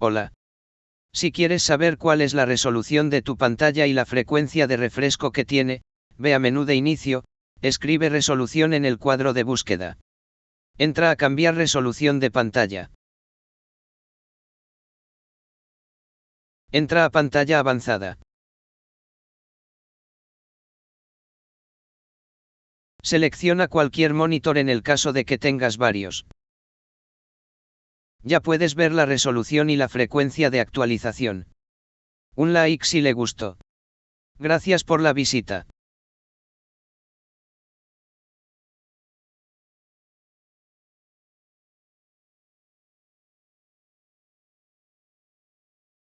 Hola. Si quieres saber cuál es la resolución de tu pantalla y la frecuencia de refresco que tiene, ve a menú de inicio, escribe resolución en el cuadro de búsqueda. Entra a cambiar resolución de pantalla. Entra a pantalla avanzada. Selecciona cualquier monitor en el caso de que tengas varios. Ya puedes ver la resolución y la frecuencia de actualización. Un like si le gustó. Gracias por la visita.